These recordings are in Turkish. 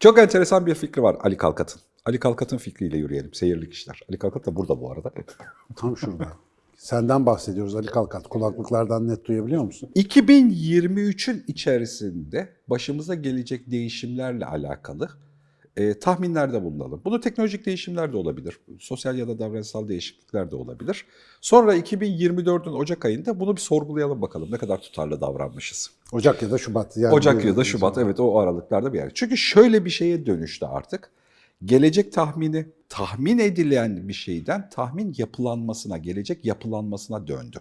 Çok enteresan bir fikri var Ali Kalkat'ın. Ali Kalkat'ın fikriyle yürüyelim. Seyirlik işler. Ali Kalkat da burada bu arada. Tam şurada. Senden bahsediyoruz Ali Kalkat. Kulaklıklardan net duyabiliyor musun? 2023'ün içerisinde başımıza gelecek değişimlerle alakalı e, tahminlerde bulunalım. Bunu teknolojik değişimler de olabilir. Sosyal ya da davranışsal değişiklikler de olabilir. Sonra 2024'ün Ocak ayında bunu bir sorgulayalım bakalım. Ne kadar tutarlı davranmışız. Ocak ya da Şubat. Yani Ocak ya da Şubat evet o aralıklarda bir yer. Çünkü şöyle bir şeye dönüştü artık. Gelecek tahmini tahmin edilen bir şeyden tahmin yapılanmasına, gelecek yapılanmasına döndü.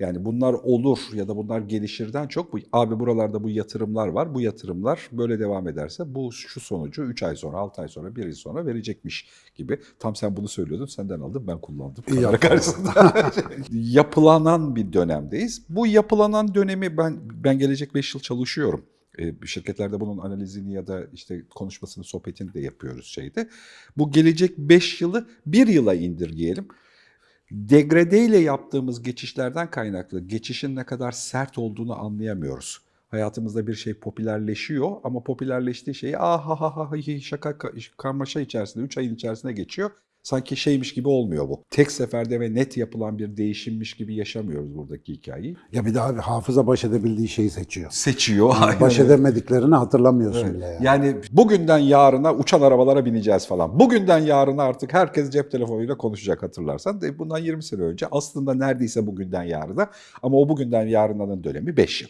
Yani bunlar olur ya da bunlar gelişirden çok bu abi buralarda bu yatırımlar var. Bu yatırımlar böyle devam ederse bu şu sonucu 3 ay sonra, 6 ay sonra, 1 yıl sonra verecekmiş gibi. Tam sen bunu söylüyordun. Senden aldım, ben kullandım. İyi karşısında. Yapılanan bir dönemdeyiz. Bu yapılanan dönemi ben ben gelecek 5 yıl çalışıyorum. E, şirketlerde bunun analizini ya da işte konuşmasını, sohbetini de yapıyoruz şeyde. Bu gelecek 5 yılı 1 yıla indirgeyelim. Degrade ile yaptığımız geçişlerden kaynaklı geçişin ne kadar sert olduğunu anlayamıyoruz. Hayatımızda bir şey popülerleşiyor ama popülerleştiği şeyi ah ha ha ha şaka ka- karmaşa içerisinde 3 ayın içerisinde geçiyor. Sanki şeymiş gibi olmuyor bu. Tek seferde ve net yapılan bir değişimmiş gibi yaşamıyoruz buradaki hikayeyi. Ya bir abi hafıza baş edebildiği şeyi seçiyor. Seçiyor. aynen Baş edemediklerini hatırlamıyorsun bile yani. Yani bugünden yarına uçan arabalara bineceğiz falan. Bugünden yarına artık herkes cep telefonuyla konuşacak hatırlarsan. De bundan 20 sene önce aslında neredeyse bugünden yarına ama o bugünden yarınanın dönemi 5 yıl.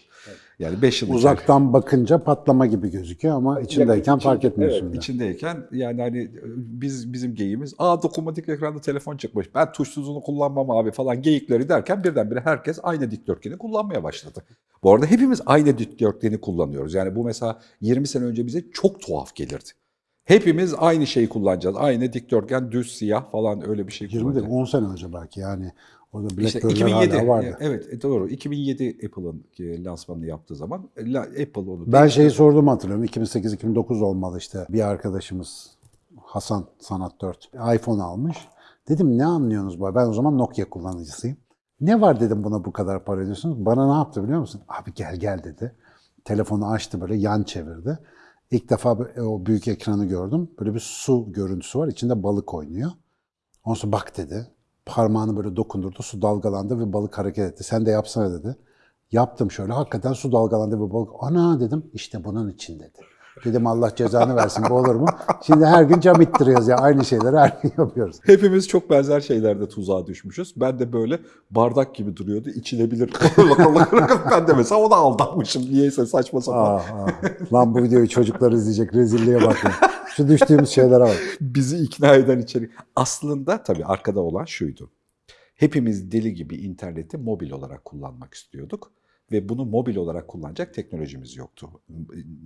Yani 5 yıl Uzaktan bakınca patlama gibi gözüküyor ama içindeyken İçinde- fark etmiyorsun Evet, içindeyken yani hani biz bizim geyiğimiz aa dokunmatik ekranda telefon çıkmış ben tuşsuzunu kullanmam abi falan geyikleri derken birdenbire herkes aynı dikdörtgeni kullanmaya başladı. Bu arada hepimiz aynı dikdörtgeni kullanıyoruz. Yani bu mesela 20 sene önce bize çok tuhaf gelirdi. Hepimiz aynı şeyi kullanacağız. Aynı dikdörtgen, düz, siyah falan öyle bir şey 20 değil kullanacağız. 10 sene önce belki yani. Orada İşte BlackBerry'ler 2007, hala vardı. evet e, doğru. 2007 Apple'ın e, lansmanını yaptığı zaman e, Apple onu Ben şeyi sorduğumu hatırlıyorum. 2008-2009 olmalı işte. Bir arkadaşımız Hasan Sanat 4 iPhone almış. Dedim ne anlıyorsunuz bu? Ben o zaman Nokia kullanıcısıyım. Ne var dedim buna bu kadar para ödüyorsunuz? Bana ne yaptı biliyor musun? Abi gel gel dedi. Telefonu açtı böyle yan çevirdi. İlk defa o büyük ekranı gördüm. Böyle bir su görüntüsü var. İçinde balık oynuyor. Ondan sonra bak dedi. Parmağını böyle dokundurdu. Su dalgalandı ve balık hareket etti. Sen de yapsana dedi. Yaptım şöyle. Hakikaten su dalgalandı ve balık. Ana dedim. işte bunun için dedi. Dedim Allah cezanı versin bu olur mu? Şimdi her gün cam ittiriyoruz ya. Aynı şeyleri her gün yapıyoruz. Hepimiz çok benzer şeylerde tuzağa düşmüşüz. Ben de böyle bardak gibi duruyordu. içilebilir. ben de mesela ona aldanmışım. Niyeyse saçma sapan. Ah, ah. Lan bu videoyu çocuklar izleyecek. Rezilliğe bak ya. Şu düştüğümüz şeylere bak. Bizi ikna eden içerik. Aslında tabii arkada olan şuydu. Hepimiz deli gibi interneti mobil olarak kullanmak istiyorduk. Ve bunu mobil olarak kullanacak teknolojimiz yoktu.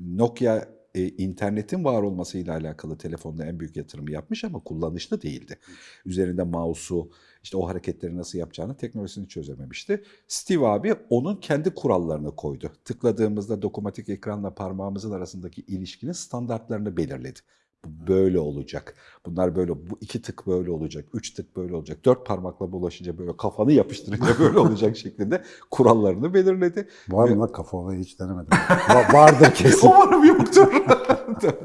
Nokia e, internetin var olmasıyla alakalı telefonda en büyük yatırımı yapmış ama kullanışlı değildi. Üzerinde mouse'u, işte o hareketleri nasıl yapacağını teknolojisini çözememişti. Steve abi onun kendi kurallarını koydu. Tıkladığımızda dokunmatik ekranla parmağımızın arasındaki ilişkinin standartlarını belirledi. Bu böyle olacak. Bunlar böyle, bu iki tık böyle olacak, üç tık böyle olacak, dört parmakla bulaşınca böyle kafanı yapıştırınca böyle olacak şeklinde kurallarını belirledi. Var mı lan kafa olayı hiç denemedim. Va- vardır kesin. Umarım yoktur.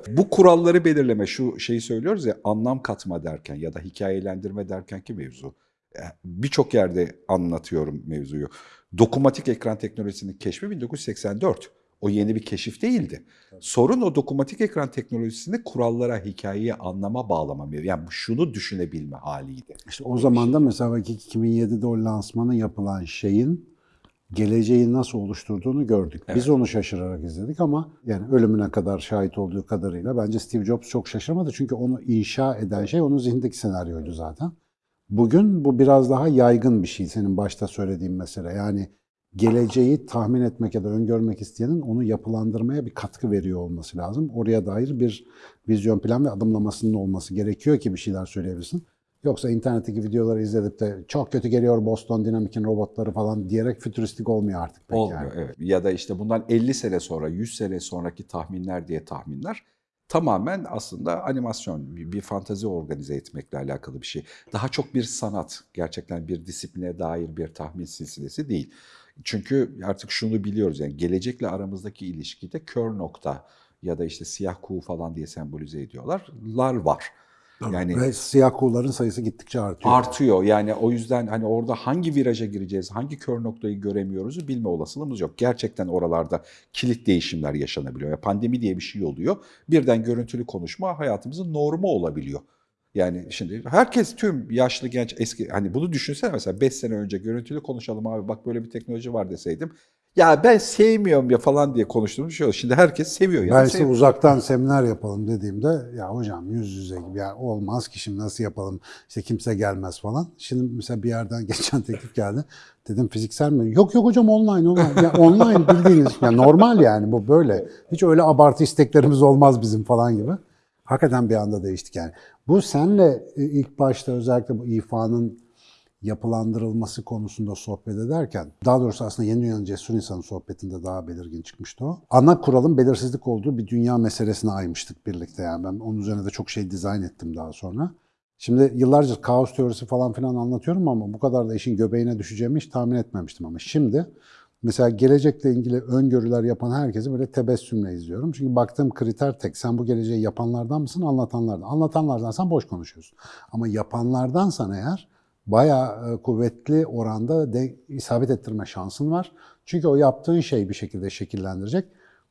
Bu kuralları belirleme, şu şeyi söylüyoruz ya anlam katma derken ya da hikayelendirme derken ki mevzu. E, Birçok yerde anlatıyorum mevzuyu. Dokunmatik ekran teknolojisinin keşfi 1984. O yeni bir keşif değildi. Sorun o dokunmatik ekran teknolojisini kurallara, hikayeye, anlama bağlama. Yani şunu düşünebilme haliydi. İşte o zaman da mesela belki 2007'de o lansmanı yapılan şeyin geleceği nasıl oluşturduğunu gördük. Biz onu şaşırarak izledik ama yani ölümüne kadar şahit olduğu kadarıyla bence Steve Jobs çok şaşırmadı. Çünkü onu inşa eden şey onun zihnindeki senaryoydu zaten. Bugün bu biraz daha yaygın bir şey senin başta söylediğin mesele. Yani geleceği tahmin etmek ya da öngörmek isteyenin onu yapılandırmaya bir katkı veriyor olması lazım. Oraya dair bir vizyon plan ve adımlamasının olması gerekiyor ki bir şeyler söyleyebilsin. Yoksa internetteki videoları izledip de çok kötü geliyor Boston Dynamic'in robotları falan diyerek fütüristik olmuyor artık pek Olmuyor yani. evet. Ya da işte bundan 50 sene sonra, 100 sene sonraki tahminler diye tahminler tamamen aslında animasyon, bir, bir fantazi organize etmekle alakalı bir şey. Daha çok bir sanat, gerçekten bir disipline dair bir tahmin silsilesi değil. Çünkü artık şunu biliyoruz yani gelecekle aramızdaki ilişkide kör nokta ya da işte siyah kuğu falan diye sembolize ediyorlar. Lar var. Yani Ve siyah kuğuların sayısı gittikçe artıyor. artıyor. Yani o yüzden hani orada hangi viraja gireceğiz, hangi kör noktayı göremiyoruzu bilme olasılığımız yok. Gerçekten oralarda kilit değişimler yaşanabiliyor. Ya pandemi diye bir şey oluyor. Birden görüntülü konuşma hayatımızın normu olabiliyor. Yani şimdi herkes tüm yaşlı genç eski hani bunu düşünsene mesela 5 sene önce görüntülü konuşalım abi bak böyle bir teknoloji var deseydim. Ya ben sevmiyorum ya falan diye konuştuğumuz şey oldu. Şimdi herkes seviyor. Yani Ben size sev- uzaktan seminer yapalım dediğimde ya hocam yüz yüze gibi ya olmaz ki şimdi nasıl yapalım işte kimse gelmez falan. Şimdi mesela bir yerden geçen teklif geldi. Dedim fiziksel mi? Yok yok hocam online online. Ya online bildiğiniz ya normal yani bu böyle. Hiç öyle abartı isteklerimiz olmaz bizim falan gibi. Hakikaten bir anda değiştik yani. Bu senle e, ilk başta özellikle bu ifanın yapılandırılması konusunda sohbet ederken, daha doğrusu aslında Yeni Dünyanın Cesur İnsanı sohbetinde daha belirgin çıkmıştı o. Ana kuralın belirsizlik olduğu bir dünya meselesine aymıştık birlikte yani. Ben onun üzerine de çok şey dizayn ettim daha sonra. Şimdi yıllarca kaos teorisi falan filan anlatıyorum ama bu kadar da işin göbeğine düşeceğimi hiç tahmin etmemiştim ama şimdi mesela gelecekle ilgili öngörüler yapan herkesi böyle tebessümle izliyorum. Çünkü baktığım kriter tek. Sen bu geleceği yapanlardan mısın, anlatanlardan? Anlatanlardansan boş konuşuyorsun. Ama yapanlardansan eğer bayağı e, kuvvetli oranda de isabet ettirme şansın var. Çünkü o yaptığın şey bir şekilde şekillendirecek.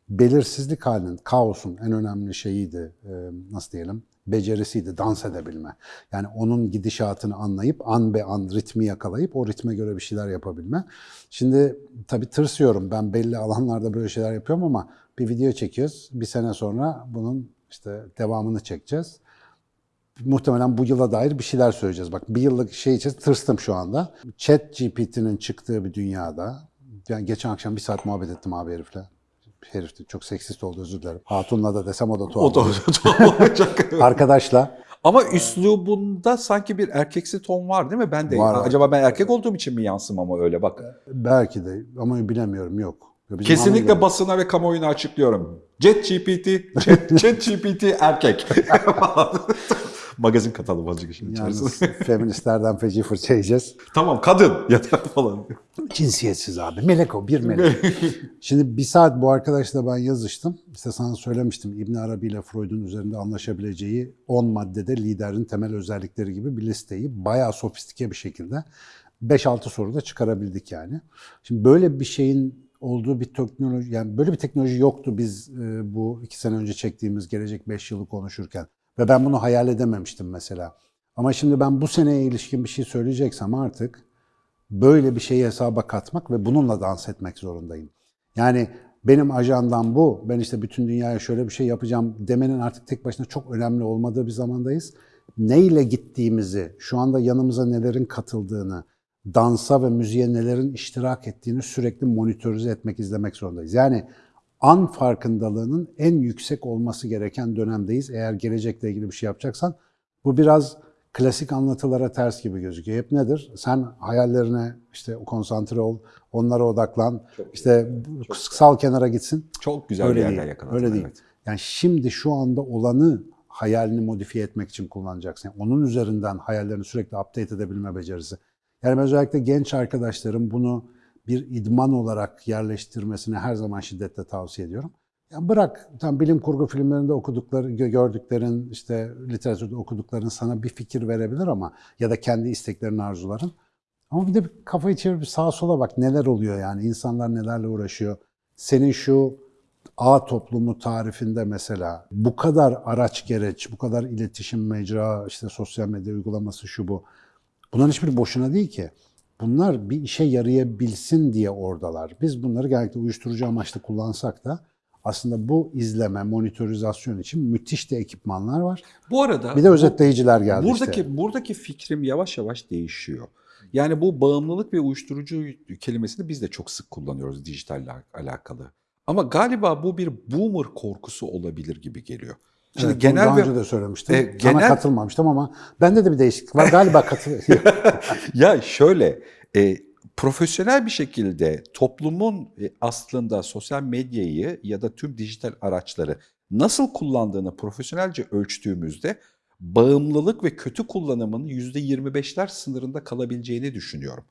Belirsizlik halinin, kaosun en önemli şeyiydi, e, nasıl diyelim, becerisiydi, dans edebilme. Yani onun gidişatını anlayıp, an be an ritmi yakalayıp o ritme göre bir şeyler yapabilme. Şimdi tabii tırsıyorum, ben belli alanlarda böyle şeyler yapıyorum ama bir video çekiyoruz, bir sene sonra bunun işte devamını çekeceğiz muhtemelen bu yıla dair bir şeyler söyleyeceğiz. Bak bir yıllık şey için tırstım şu anda. Chat GPT'nin çıktığı bir dünyada, yani geçen akşam bir saat muhabbet ettim abi herifle. Herif de çok seksist oldu özür dilerim. Hatunla da desem o da tuhaf. o da tuhaf olacak. Arkadaşla Ama üslubunda sanki bir erkeksi ton var değil mi? Ben de Var, acaba ben erkek olduğum için mi yansım ama öyle bak. belki de ama bilemiyorum yok. Bizim Kesinlikle basına ve kamuoyuna açıklıyorum. Jet GPT, Chat, Chat GPT erkek. Magazin katalım azıcık işin içerisinde. feministlerden feci fırça yiyeceğiz. tamam kadın yeter falan. Cinsiyetsiz abi. Melek o, bir melek. Şimdi bir saat bu arkadaşla ben yazıştım. İşte sana söylemiştim İbn Arabi ile Freud'un üzerinde anlaşabileceği 10 maddede liderin temel özellikleri gibi bir listeyi bayağı sofistike bir şekilde 5-6 soruda çıkarabildik yani. Şimdi böyle bir şeyin olduğu bir teknoloji, yani böyle bir teknoloji yoktu biz e, bu iki sene önce çektiğimiz gelecek 5 yılı konuşurken. Ve ben bunu hayal edememiştim mesela. Ama şimdi ben bu seneye ilişkin bir şey söyleyeceksem artık böyle bir şeyi hesaba katmak ve bununla dans etmek zorundayım. Yani benim ajandam bu, ben işte bütün dünyaya şöyle bir şey yapacağım demenin artık tek başına çok önemli olmadığı bir zamandayız. Neyle gittiğimizi, şu anda yanımıza nelerin katıldığını, dansa ve müziğe nelerin iştirak ettiğini sürekli monitörize etmek, izlemek zorundayız. Yani an farkındalığının en yüksek olması gereken dönemdeyiz. Eğer gelecekle ilgili bir şey yapacaksan bu biraz klasik anlatılara ters gibi gözüküyor. Hep nedir? Sen hayallerine işte konsantre ol, onlara odaklan. işte sal kenara gitsin. Çok güzel Öyle bir yerden yakaladın. Öyle değil. evet. Yani şimdi şu anda olanı hayalini modifiye etmek için kullanacaksın. Yani onun üzerinden hayallerini sürekli update edebilme becerisi. Yani özellikle genç arkadaşlarım bunu bir idman olarak yerleştirmesini her zaman şiddetle tavsiye ediyorum. Ya bırak tam bilim kurgu filmlerinde okudukları, gö- gördüklerin, işte literatürde okudukların sana bir fikir verebilir ama ya da kendi isteklerin, arzuların. Ama bir de bir kafayı çevirip sağa sola bak neler oluyor yani insanlar nelerle uğraşıyor. Senin şu A toplumu tarifinde mesela bu kadar araç gereç, bu kadar iletişim mecra, işte sosyal medya uygulaması şu bu. Bunların hiçbiri boşuna değil ki. Bunlar bir işe yarayabilsin diye oradalar. Biz bunları genellikle uyuşturucu amaçlı kullansak da aslında bu izleme, monitorizasyon için müthiş de ekipmanlar var. Bu arada Bir de özetleyiciler geldi buradaki işte. buradaki fikrim yavaş yavaş değişiyor. Yani bu bağımlılık ve uyuşturucu kelimesini biz de çok sık kullanıyoruz dijitalle alakalı. Ama galiba bu bir boomer korkusu olabilir gibi geliyor. Şimdi Evet, genel daha ve önce de söylemiştim. E, Sana genel- katılmamıştım ama bende de bir değişiklik var. Galiba katıl. ya şöyle e, profesyonel bir şekilde toplumun e, aslında sosyal medyayı ya da tüm dijital araçları nasıl kullandığını profesyonelce ölçtüğümüzde bağımlılık ve kötü kullanımın %25'ler sınırında kalabileceğini düşünüyorum.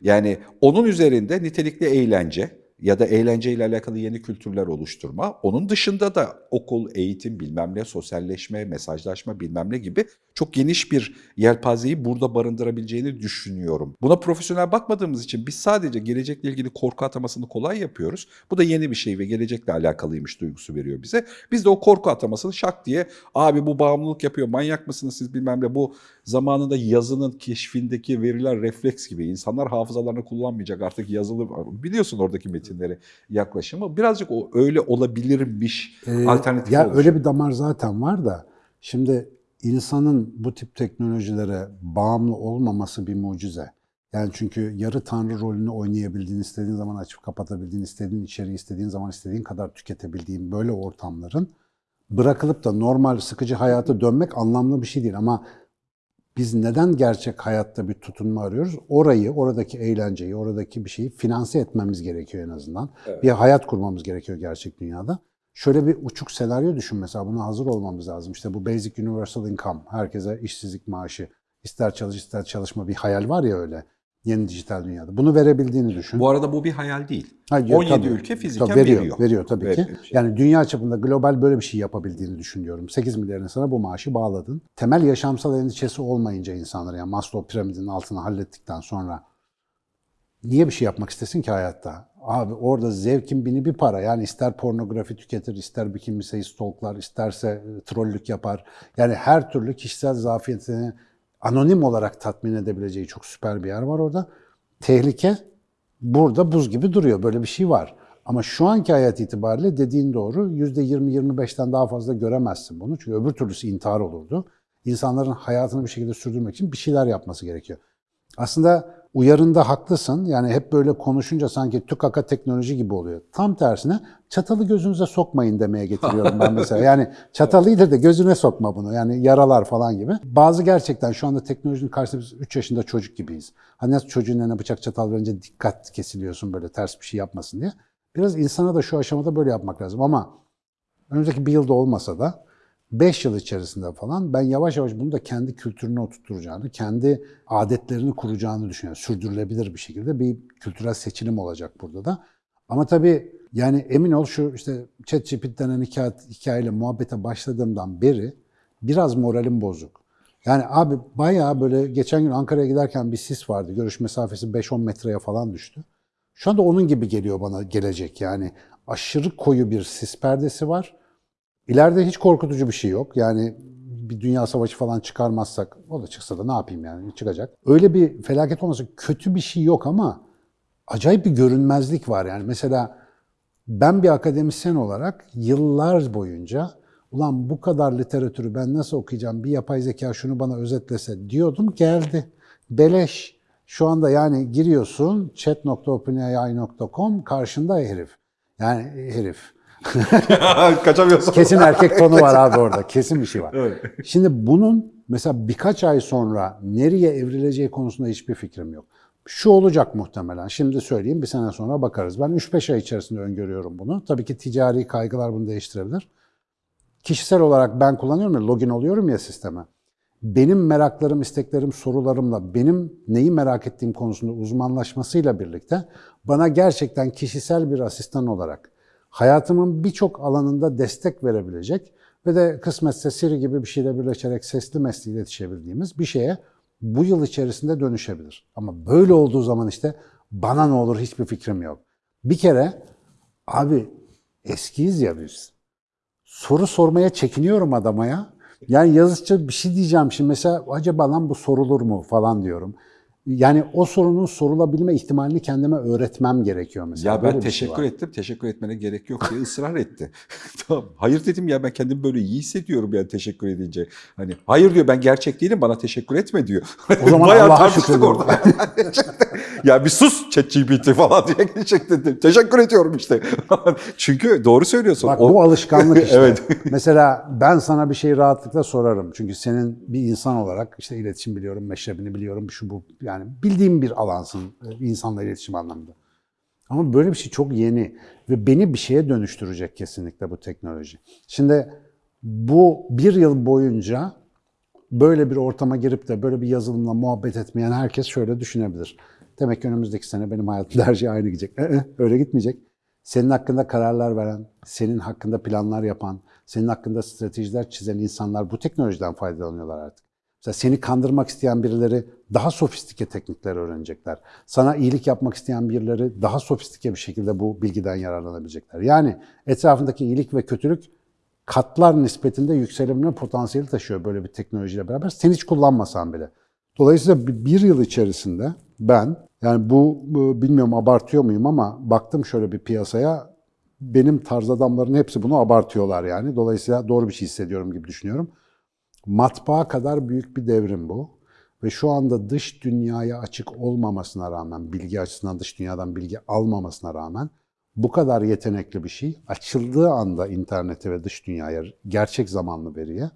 Yani onun üzerinde nitelikli eğlence, ya da eğlenceyle alakalı yeni kültürler oluşturma. Onun dışında da okul, eğitim, bilmem ne, sosyalleşme, mesajlaşma bilmem ne gibi çok geniş bir yelpazeyi burada barındırabileceğini düşünüyorum. Buna profesyonel bakmadığımız için biz sadece gelecekle ilgili korku atamasını kolay yapıyoruz. Bu da yeni bir şey ve gelecekle alakalıymış duygusu veriyor bize. Biz de o korku atamasını şak diye abi bu bağımlılık yapıyor, manyak mısınız siz bilmem ne. Bu zamanında yazının keşfindeki veriler refleks gibi. İnsanlar hafızalarını kullanmayacak artık yazılı. Biliyorsun oradaki metinleri yaklaşımı. Birazcık o öyle olabilirmiş Ee, alternatif Ya olacak. öyle bir damar zaten var da şimdi insanın bu tip teknolojilere bağımlı olmaması bir mucize. Yani çünkü yarı tanrı rolünü oynayabildiğin, istediğin zaman açıp kapatabildiğin, istediğin içeriği istediğin zaman istediğin kadar tüketebildiğin böyle ortamların bırakılıp da normal sıkıcı hayata dönmek anlamlı bir şey değil ama biz neden gerçek hayatta bir tutunma arıyoruz? Orayı, oradaki eğlenceyi, oradaki bir şeyi finanse etmemiz gerekiyor en azından. Evet. Bir hayat kurmamız gerekiyor gerçek dünyada. Şöyle bir uçuk senaryo düşün mesela buna hazır olmamız lazım. İşte bu Basic Universal Income, herkese işsizlik maaşı, ister çalış ister çalışma bir hayal var ya öyle yeni dijital dünyada. Bunu verebildiğini düşün. Bu arada bu bir hayal değil. Hayır, 17 tabii. ülke fiziken Tabii veriyor. veriyor. Veriyor tabii Ver- ki. şey. Yani dünya çapında global böyle bir şey yapabildiğini düşünüyorum. 8 milyar insana bu maaşı bağladın. Temel yaşamsal endişesi olmayınca insanlar yani Maslow piramidinin altını hallettikten sonra niye bir şey yapmak istesin ki hayatta? Abi orada zevkin bini bir para. Yani ister pornografi tüketir, ister bikini stalklar, isterse e, trollük yapar. Yani her türlü kişisel zafiyetini anonim olarak tatmin edebileceği çok süper bir yer var orada. Tehlike burada buz gibi duruyor. Böyle bir şey var. Ama şu anki hayat itibariyle dediğin doğru %20-25'ten daha fazla göremezsin bunu. Çünkü öbür türlüsü intihar olurdu. İnsanların hayatını bir şekilde sürdürmek için bir şeyler yapması gerekiyor. Aslında uyarında haklısın. Yani hep böyle konuşunca sanki tükaka teknoloji gibi oluyor. Tam tersine çatalı gözünüze sokmayın demeye getiriyorum ben mesela. Yani çatalıydı da gözüne sokma bunu. Yani yaralar falan gibi. Bazı gerçekten şu anda teknolojinin karşısında biz 3 yaşında çocuk gibiyiz. Hani nasıl çocuğun eline bıçak çatal verince dikkat kesiliyorsun böyle ters bir şey yapmasın diye. Biraz insana da şu aşamada böyle yapmak lazım ama önümüzdeki bir yılda olmasa da 5 yıl içerisinde falan ben yavaş yavaş bunu da kendi kültürüne oturtacağını, kendi adetlerini kuracağını düşünüyorum. Sürdürülebilir bir şekilde bir kültürel seçilim olacak burada da. Ama tabii yani emin ol şu işte ChatGPT denen hikaye, hikayeyle muhabbete başladığımdan beri biraz moralim bozuk. Yani abi bayağı böyle geçen gün Ankara'ya giderken bir sis vardı. Görüş mesafesi 5-10 metreye falan düştü. Şu anda onun gibi geliyor bana gelecek yani. Aşırı koyu bir sis perdesi var. İleride hiç korkutucu bir şey yok. Yani bir dünya savaşı falan çıkarmazsak, o da çıksa da ne yapayım yani çıkacak. Öyle bir felaket olmasa kötü bir şey yok ama acayip bir görünmezlik var. Yani mesela ben bir akademisyen olarak yıllar boyunca ulan bu kadar literatürü ben nasıl okuyacağım bir yapay zeka şunu bana özetlese diyordum geldi. Beleş. Şu anda yani giriyorsun chat.openai.com karşında herif. Yani herif. Kaçamıyorsun. Kesin erkek tonu var abi orada. Kesin bir şey var. Evet. Şimdi bunun mesela birkaç ay sonra nereye evrileceği konusunda hiçbir fikrim yok. Şu olacak muhtemelen. Şimdi söyleyeyim bir sene sonra bakarız. Ben 3-5 ay içerisinde öngörüyorum bunu. Tabii ki ticari kaygılar bunu değiştirebilir. Kişisel olarak ben kullanıyorum ya, login oluyorum ya sisteme. Benim meraklarım, isteklerim, sorularımla benim neyi merak ettiğim konusunda uzmanlaşmasıyla birlikte bana gerçekten kişisel bir asistan olarak hayatımın birçok alanında destek verebilecek ve de kısmetse Siri gibi bir şeyle birleşerek sesli mesle iletişebildiğimiz bir şeye bu yıl içerisinde dönüşebilir. Ama böyle olduğu zaman işte bana ne olur hiçbir fikrim yok. Bir kere abi eskiyiz ya biz. Soru sormaya çekiniyorum adama ya. Yani yazıcı bir şey diyeceğim şimdi mesela acaba lan bu sorulur mu falan diyorum. Yani o sorunun sorulabilme ihtimalini kendime öğretmem gerekiyor mesela. Ya Böyle ben bir şey teşekkür var. ettim. Teşekkür etmene gerek yok diye ısrar etti. tamam. Hayır dedim ya ben kendimi böyle iyi hissediyorum yani teşekkür edince. Hani hayır diyor ben gerçek değilim bana teşekkür etme diyor. O zaman Bayağı Allah'a orada. ya bir sus ChatGPT falan diye geçecek dedim. Teşekkür ediyorum işte. Çünkü doğru söylüyorsun. Bak O- bu alışkanlık işte. Evet. Mesela ben sana bir şey rahatlıkla sorarım. Çünkü senin bir insan olarak işte iletişim biliyorum, meşrebini biliyorum, şu bu yani bildiğim bir alansın e, insanla iletişim anlamında. Ama böyle bir şey çok yeni ve beni bir şeye dönüştürecek kesinlikle bu teknoloji. Şimdi bu bir yıl boyunca böyle bir ortama girip de böyle bir yazılımla muhabbet etmeyen herkes şöyle düşünebilir. Demek ki önümüzdeki sene benim hayatımda her şey aynı gidecek. Ee, öyle gitmeyecek. senin hakkında kararlar veren, senin hakkında planlar yapan, senin hakkında stratejiler çizen insanlar bu teknolojiden faydalanıyorlar artık. Mesela seni kandırmak isteyen birileri daha sofistike teknikler öğrenecekler. Sana iyilik yapmak isteyen birileri daha sofistike bir şekilde bu bilgiden yararlanabilecekler. Yani etrafındaki iyilik ve kötülük katlar nispetinde yükselebilme potansiyeli taşıyor böyle bir teknolojiyle beraber. Sen hiç kullanmasan bile. Dolayısıyla bir- yıl içerisinde ben, yani bu bilmiyorum abartıyor muyum ama baktım şöyle bir piyasaya, benim tarz adamların hepsi bunu abartıyorlar yani. Dolayısıyla doğru bir şey hissediyorum gibi düşünüyorum. Matbaa kadar büyük bir devrim bu. Ve şu anda dış dünyaya açık olmamasına rağmen, bilgi açısından dış dünyadan bilgi almamasına rağmen bu kadar yetenekli bir şey açıldığı anda internete ve dış dünyaya gerçek zamanlı veriye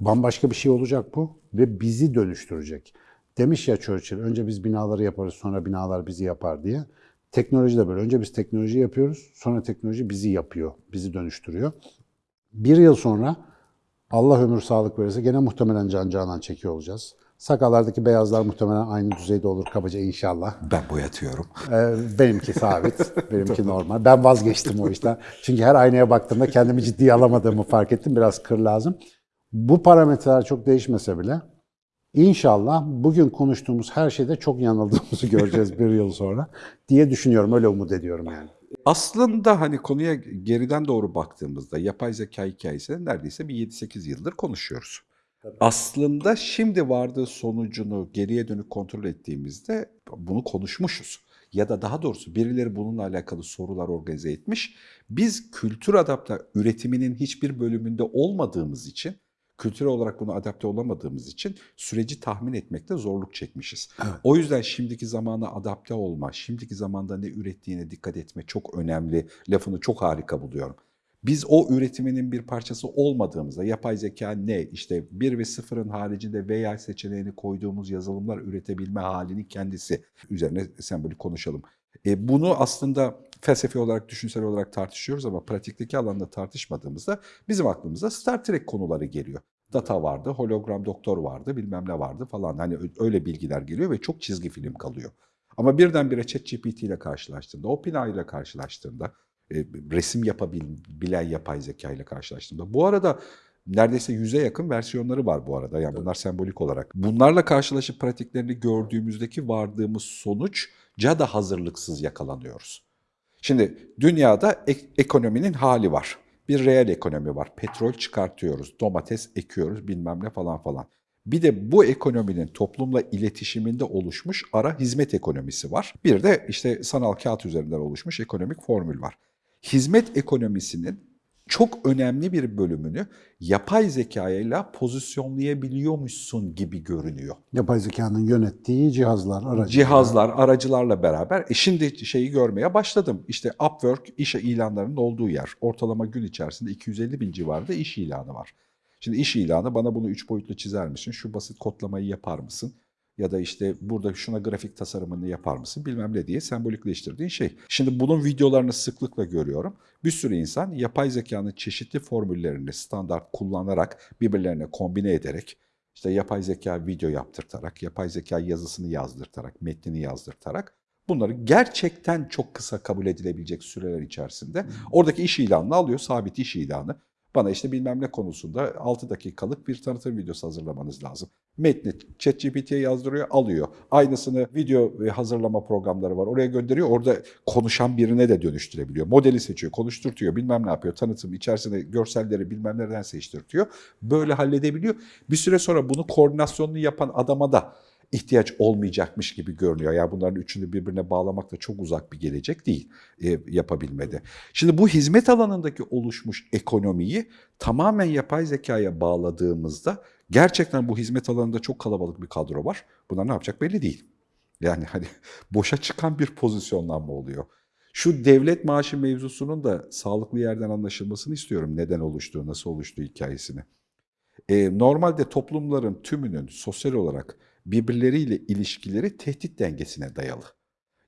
bambaşka bir şey olacak bu ve bizi dönüştürecek. Demiş ya Churchill, önce biz binaları yaparız sonra binalar bizi yapar diye. Teknoloji de böyle. Önce biz teknoloji yapıyoruz, sonra teknoloji bizi yapıyor, bizi dönüştürüyor. Bir yıl sonra Allah ömür sağlık verirse gene muhtemelen can canan çekiyor olacağız. Sakallardaki beyazlar muhtemelen aynı düzeyde olur kabaca inşallah. Ben boyatıyorum. Ee, benimki sabit, benimki normal. Ben vazgeçtim o işten. Çünkü her aynaya baktığımda kendimi ciddiye alamadığımı fark ettim. Biraz kır lazım. Bu parametreler çok değişmese bile inşallah bugün konuştuğumuz her şeyde çok yanıldığımızı göreceğiz bir yıl sonra diye düşünüyorum. Öyle umut ediyorum yani. Aslında hani konuya geriden doğru baktığımızda yapay zeka hikayesini neredeyse bir 7-8 yıldır konuşuyoruz. Aslında şimdi vardığı sonucunu geriye dönük kontrol ettiğimizde bunu konuşmuşuz. Ya da daha doğrusu birileri bununla alakalı sorular organize etmiş. Biz kültür adapte üretiminin hiçbir bölümünde olmadığımız için, kültürel olarak buna adapte olamadığımız için süreci tahmin etmekte zorluk çekmişiz. O yüzden şimdiki zamana adapte olma, şimdiki zamanda ne ürettiğine dikkat etme çok önemli. Lafını çok harika buluyorum. Biz o üretiminin bir parçası olmadığımızda yapay zeka ne? İşte 1 ve 0'ın haricinde veya seçeneğini koyduğumuz yazılımlar üretebilme halinin kendisi üzerine sembolik konuşalım. E, bunu aslında felsefi olarak, düşünsel olarak tartışıyoruz ama pratikteki alanda tartışmadığımızda bizim aklımıza Star Trek konuları geliyor. Data vardı, hologram doktor vardı, bilmem ne vardı falan. Hani öyle bilgiler geliyor ve çok çizgi film kalıyor. Ama birdenbire ChatGPT ile karşılaştığında, OpenAI ile karşılaştığında, e, resim yapabilen yapay zeka ile karşılaştığımda. Bu arada neredeyse yüze yakın versiyonları var bu arada. Yani bunlar sembolik olarak. Bunlarla karşılaşıp pratiklerini gördüğümüzdeki vardığımız sonuçca da hazırlıksız yakalanıyoruz. Şimdi dünyada ek- ekonominin hali var. Bir reel ekonomi var. Petrol çıkartıyoruz, domates ekiyoruz, bilmem ne falan falan. Bir de bu ekonominin toplumla iletişiminde oluşmuş ara hizmet ekonomisi var. Bir de işte sanal kağıt üzerinden oluşmuş ekonomik formül var. Hizmet ekonomisinin çok önemli bir bölümünü yapay zekayla pozisyonlayabiliyormuşsun gibi görünüyor. Yapay zekanın yönettiği cihazlar, aracı. Cihazlar, aracılarla beraber. E şimdi şeyi görmeye başladım. İşte Upwork iş ilanlarının olduğu yer. Ortalama gün içerisinde 250 bin civarında iş ilanı var. Şimdi iş ilanı bana bunu üç boyutlu çizer misin? Şu basit kodlamayı yapar mısın? Ya da işte burada şuna grafik tasarımını yapar mısın? Bilmem ne diye sembolikleştirdiğin şey. Şimdi bunun videolarını sıklıkla görüyorum. Bir sürü insan yapay zekanın çeşitli formüllerini standart kullanarak birbirlerine kombine ederek işte yapay zeka video yaptırtarak, yapay zeka yazısını yazdırtarak, metnini yazdırtarak bunları gerçekten çok kısa kabul edilebilecek süreler içerisinde oradaki iş ilanını alıyor, sabit iş ilanı. Bana işte bilmem ne konusunda 6 dakikalık bir tanıtım videosu hazırlamanız lazım. Metni ChatGPT'ye yazdırıyor, alıyor. Aynısını video hazırlama programları var. Oraya gönderiyor. Orada konuşan birine de dönüştürebiliyor. Modeli seçiyor, konuşturtuyor, bilmem ne yapıyor. Tanıtım içerisinde görselleri bilmem nereden seçtirtiyor. Böyle halledebiliyor. Bir süre sonra bunu koordinasyonunu yapan adama da ihtiyaç olmayacakmış gibi görünüyor. Yani bunların üçünü birbirine bağlamak da çok uzak bir gelecek değil e, yapabilmede. Şimdi bu hizmet alanındaki oluşmuş ekonomiyi tamamen yapay zekaya bağladığımızda gerçekten bu hizmet alanında çok kalabalık bir kadro var. Bunlar ne yapacak belli değil. Yani hani boşa çıkan bir pozisyonlanma oluyor. Şu devlet maaşı mevzusunun da sağlıklı yerden anlaşılmasını istiyorum. Neden oluştuğu, nasıl oluştuğu hikayesini. E, normalde toplumların tümünün sosyal olarak birbirleriyle ilişkileri tehdit dengesine dayalı.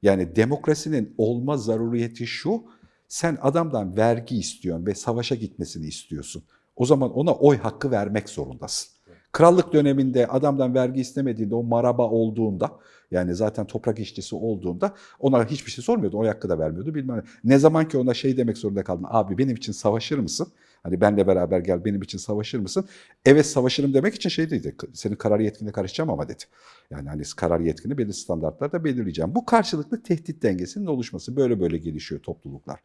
Yani demokrasinin olma zaruriyeti şu, sen adamdan vergi istiyorsun ve savaşa gitmesini istiyorsun. O zaman ona oy hakkı vermek zorundasın. Krallık döneminde adamdan vergi istemediğinde o maraba olduğunda yani zaten toprak işçisi olduğunda ona hiçbir şey sormuyordu. O hakkı da vermiyordu bilmem ne. Ne zaman ki ona şey demek zorunda kaldın. Abi benim için savaşır mısın? Hani benle beraber gel benim için savaşır mısın? Evet savaşırım demek için şey dedi. Senin karar yetkine karışacağım ama dedi. Yani hani karar yetkini belirli standartlarda belirleyeceğim. Bu karşılıklı tehdit dengesinin oluşması. Böyle böyle gelişiyor topluluklar.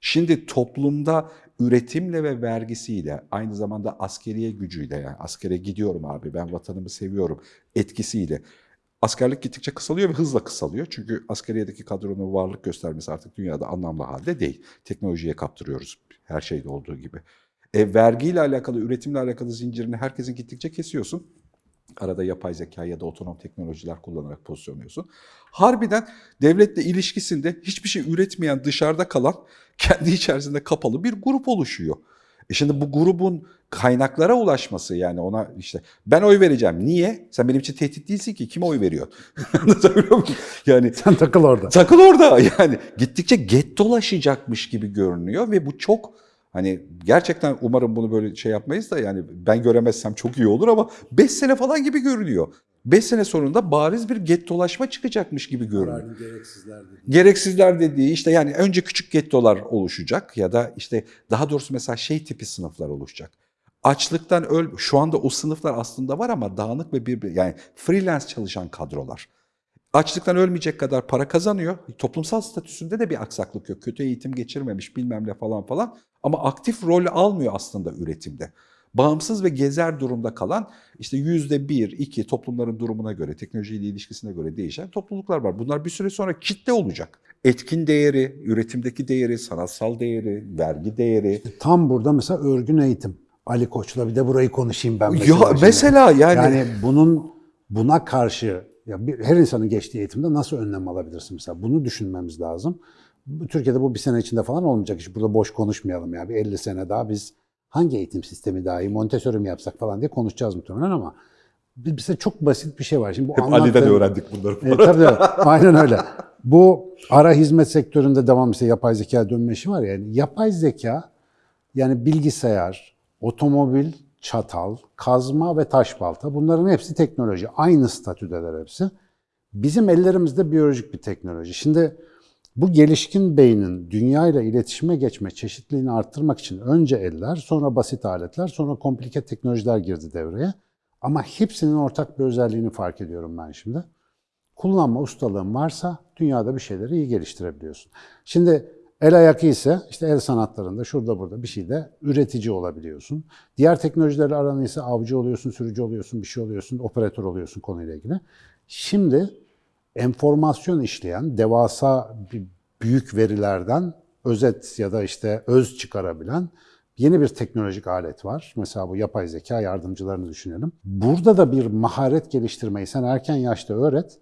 Şimdi toplumda üretimle ve vergisiyle aynı zamanda askeriye gücüyle yani askere gidiyorum abi ben vatanımı seviyorum etkisiyle askerlik gittikçe kısalıyor ve hızla kısalıyor. Çünkü askeriyedeki kadronun varlık göstermesi artık dünyada anlamlı halde değil. Teknolojiye kaptırıyoruz her şeyde olduğu gibi. E, vergiyle alakalı, üretimle alakalı zincirini herkesin gittikçe kesiyorsun. Arada yapay zeka ya da otonom teknolojiler kullanarak pozisyonluyorsun. Harbiden devletle ilişkisinde hiçbir şey üretmeyen, dışarıda kalan, kendi içerisinde kapalı bir grup oluşuyor. E şimdi bu grubun kaynaklara ulaşması yani ona işte ben oy vereceğim. Niye? Sen benim için tehdit değilsin ki. Kime oy veriyor? Yani Sen takıl orada. Takıl orada yani gittikçe gettolaşacakmış gibi görünüyor ve bu çok hani gerçekten umarım bunu böyle şey yapmayız da yani ben göremezsem çok iyi olur ama 5 sene falan gibi görünüyor. 5 sene sonunda bariz bir gettolaşma çıkacakmış gibi görünüyor. gereksizler Gereksizler dediği işte yani önce küçük gettolar oluşacak ya da işte daha doğrusu mesela şey tipi sınıflar oluşacak. Açlıktan öl şu anda o sınıflar aslında var ama dağınık ve bir yani freelance çalışan kadrolar. Açlıktan ölmeyecek kadar para kazanıyor. Toplumsal statüsünde de bir aksaklık yok. Kötü eğitim geçirmemiş bilmem ne falan falan. Ama aktif rol almıyor aslında üretimde. Bağımsız ve gezer durumda kalan işte yüzde bir, iki toplumların durumuna göre, teknolojiyle ilişkisine göre değişen topluluklar var. Bunlar bir süre sonra kitle olacak. Etkin değeri, üretimdeki değeri, sanatsal değeri, vergi değeri. Tam burada mesela örgün eğitim. Ali Koç'la bir de burayı konuşayım ben mesela. Ya şimdi. mesela yani, Yani bunun buna karşı ya bir, her insanın geçtiği eğitimde nasıl önlem alabilirsin mesela? Bunu düşünmemiz lazım. Türkiye'de bu bir sene içinde falan olmayacak iş. Burada boş konuşmayalım ya. Bir 50 sene daha biz hangi eğitim sistemi daha iyi, Montessori mi yapsak falan diye konuşacağız muhtemelen ama bize çok basit bir şey var. Şimdi bu hep Ali'den anlattığım- öğrendik bunları. e, tabii tabii. Aynen öyle. Bu ara hizmet sektöründe devam işte yapay zeka dönme işi var ya. Yani yapay zeka yani bilgisayar, otomobil, çatal, kazma ve taş balta bunların hepsi teknoloji. Aynı statüdeler hepsi. Bizim ellerimizde biyolojik bir teknoloji. Şimdi bu gelişkin beynin dünya ile iletişime geçme çeşitliliğini arttırmak için önce eller, sonra basit aletler, sonra komplike teknolojiler girdi devreye. Ama hepsinin ortak bir özelliğini fark ediyorum ben şimdi kullanma ustalığın varsa dünyada bir şeyleri iyi geliştirebiliyorsun. Şimdi el ayak ise işte el sanatlarında şurada burada bir şeyde üretici olabiliyorsun. Diğer teknolojilerle aran ise avcı oluyorsun, sürücü oluyorsun, bir şey oluyorsun, operatör oluyorsun konuyla ilgili. Şimdi enformasyon işleyen devasa büyük verilerden özet ya da işte öz çıkarabilen yeni bir teknolojik alet var. Mesela bu yapay zeka yardımcılarını düşünelim. Burada da bir maharet geliştirmeyi sen erken yaşta öğret.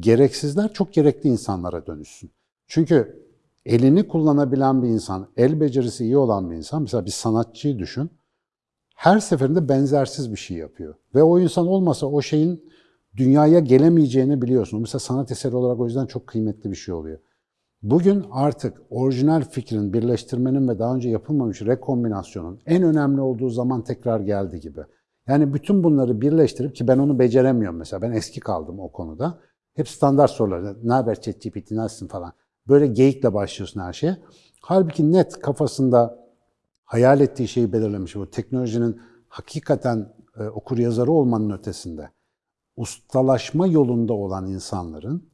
Gereksizler çok gerekli insanlara dönüşsün. Çünkü elini kullanabilen bir insan, el becerisi iyi olan bir insan, mesela bir sanatçıyı düşün. Her seferinde benzersiz bir şey yapıyor. Ve o insan olmasa o şeyin dünyaya gelemeyeceğini biliyorsun. Mesela sanat eseri olarak o yüzden çok kıymetli bir şey oluyor. Bugün artık orijinal fikrin, birleştirmenin ve daha önce yapılmamış rekombinasyonun en önemli olduğu zaman tekrar geldi gibi. Yani bütün bunları birleştirip ki ben onu beceremiyorum mesela. Ben eski kaldım o konuda. Hep standart sorular. Ne haber ChatGPT, nasılsın falan. Böyle geyikle başlıyorsun her şeye. Halbuki net kafasında hayal ettiği şeyi belirlemiş. Bu teknolojinin hakikaten e, okur yazarı olmanın ötesinde ustalaşma yolunda olan insanların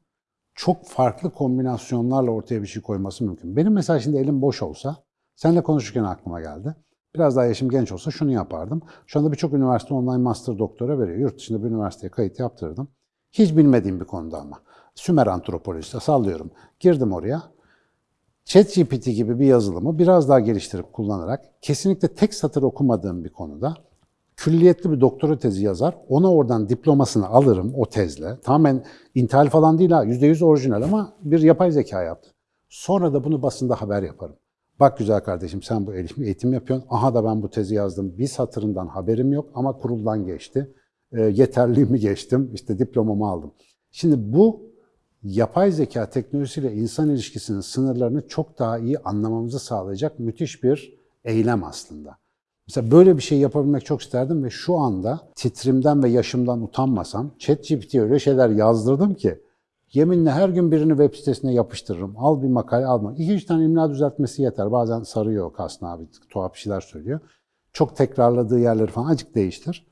çok farklı kombinasyonlarla ortaya bir şey koyması mümkün. Benim mesela şimdi elim boş olsa, seninle konuşurken aklıma geldi. Biraz daha yaşım genç olsa şunu yapardım. Şu anda birçok üniversite online master doktora veriyor. Yurt dışında bir üniversiteye kayıt yaptırdım. Hiç bilmediğim bir konuda ama. Sümer antropolojisi sallıyorum. Girdim oraya. ChatGPT gibi bir yazılımı biraz daha geliştirip kullanarak kesinlikle tek satır okumadığım bir konuda külliyetli bir doktora tezi yazar. Ona oradan diplomasını alırım o tezle. Tamamen intihal falan değil ha. %100 orijinal ama bir yapay zeka yaptı. Sonra da bunu basında haber yaparım. Bak güzel kardeşim sen bu eğitim, yapıyorsun. Aha da ben bu tezi yazdım. Bir satırından haberim yok ama kuruldan geçti. E, yeterliğimi geçtim. İşte diplomamı aldım. Şimdi bu yapay zeka teknolojisiyle insan ilişkisinin sınırlarını çok daha iyi anlamamızı sağlayacak müthiş bir eylem aslında. Mesela böyle bir şey yapabilmek çok isterdim ve şu anda titrimden ve yaşımdan utanmasam ChatGPT'ye öyle şeyler yazdırdım ki yeminle her gün birini web sitesine yapıştırırım. Al bir makale alma. İki üç tane imla düzeltmesi yeter. Bazen sarıyor Kasım abi tuhaf şeyler söylüyor. Çok tekrarladığı yerleri falan acık değiştir.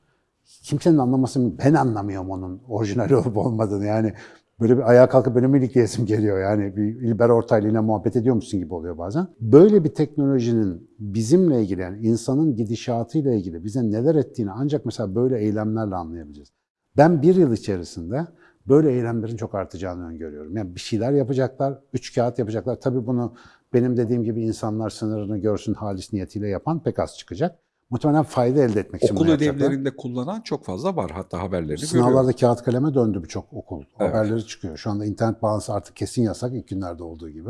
Kimsenin anlaması ben anlamıyorum onun orijinal olup olmadığını yani. Böyle bir ayağa kalkıp benim ilikleyesim geliyor yani bir İlber Ortaylı ile muhabbet ediyormuşsun gibi oluyor bazen. Böyle bir teknolojinin bizimle ilgili yani insanın gidişatıyla ilgili bize neler ettiğini ancak mesela böyle eylemlerle anlayabileceğiz. Ben bir yıl içerisinde böyle eylemlerin çok artacağını öngörüyorum. Yani bir şeyler yapacaklar, üç kağıt yapacaklar. Tabii bunu benim dediğim gibi insanlar sınırını görsün halis niyetiyle yapan pek az çıkacak. Muhtemelen fayda elde etmek için Okul bunu yapacaklar. ödevlerinde kullanan çok fazla var. Hatta haberlerini Sınavlarda görüyorum. kağıt kaleme döndü birçok okul. Evet. Haberleri çıkıyor. Şu anda internet bağlantısı artık kesin yasak ilk günlerde olduğu gibi.